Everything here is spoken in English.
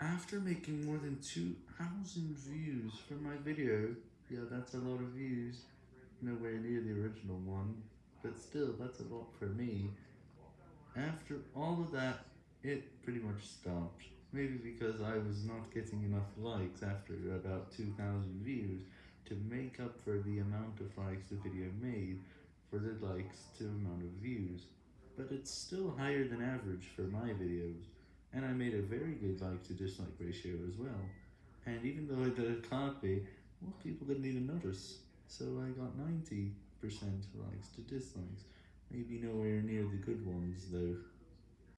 After making more than 2,000 views for my video, yeah that's a lot of views, nowhere near the original one, but still that's a lot for me, after all of that, it pretty much stopped, maybe because I was not getting enough likes after about 2,000 views to make up for the amount of likes the video made for the likes to amount of views, but it's still higher than average for my videos, and I made a very good like to dislike ratio as well, and even though I did a copy, most people didn't even notice, so I got 90% likes to dislikes, maybe nowhere near the good ones though.